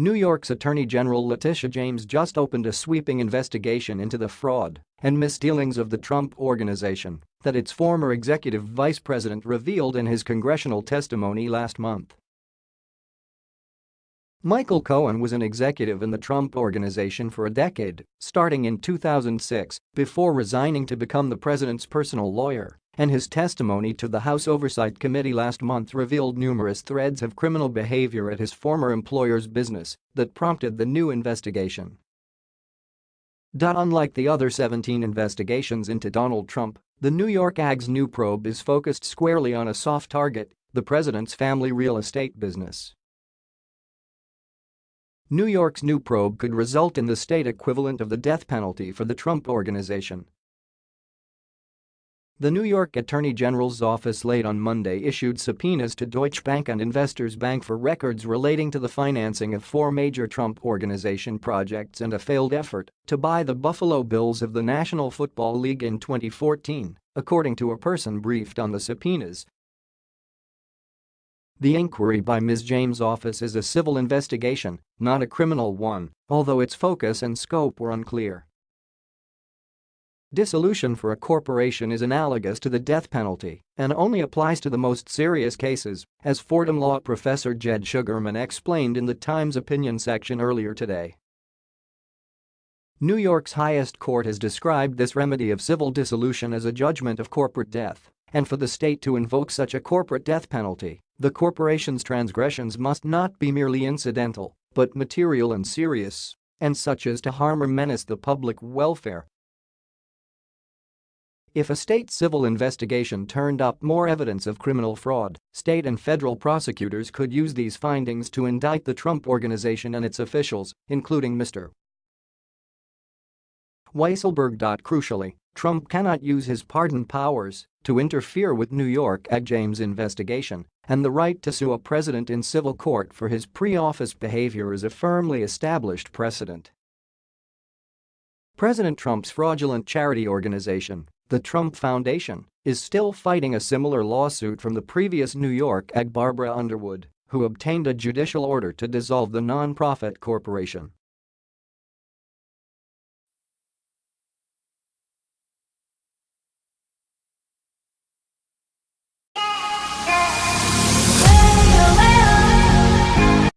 New York's Attorney General Letitia James just opened a sweeping investigation into the fraud and misdealings of the Trump Organization that its former executive vice president revealed in his congressional testimony last month. Michael Cohen was an executive in the Trump Organization for a decade, starting in 2006, before resigning to become the president's personal lawyer and his testimony to the House Oversight Committee last month revealed numerous threads of criminal behavior at his former employer's business that prompted the new investigation. Unlike the other 17 investigations into Donald Trump, the New York AG's new probe is focused squarely on a soft target, the president's family real estate business. New York's new probe could result in the state equivalent of the death penalty for the Trump Organization, the New York Attorney General's office late on Monday issued subpoenas to Deutsche Bank and Investors Bank for records relating to the financing of four major Trump Organization projects and a failed effort to buy the Buffalo Bills of the National Football League in 2014, according to a person briefed on the subpoenas. The inquiry by Ms. James' office is a civil investigation, not a criminal one, although its focus and scope were unclear. Dissolution for a corporation is analogous to the death penalty and only applies to the most serious cases, as Fordham law professor Jed Shugerman explained in the Times opinion section earlier today. New York's highest court has described this remedy of civil dissolution as a judgment of corporate death, and for the state to invoke such a corporate death penalty, the corporation's transgressions must not be merely incidental, but material and serious, and such as to harm or menace the public welfare if a state civil investigation turned up more evidence of criminal fraud, state and federal prosecutors could use these findings to indict the Trump Organization and its officials, including Mr. Weisselberg. Crucially, Trump cannot use his pardon powers to interfere with New York AG James investigation, and the right to sue a president in civil court for his pre-office behavior is a firmly established precedent. President Trump's fraudulent charity organization the Trump Foundation is still fighting a similar lawsuit from the previous New York AG Barbara Underwood, who obtained a judicial order to dissolve the nonprofit corporation.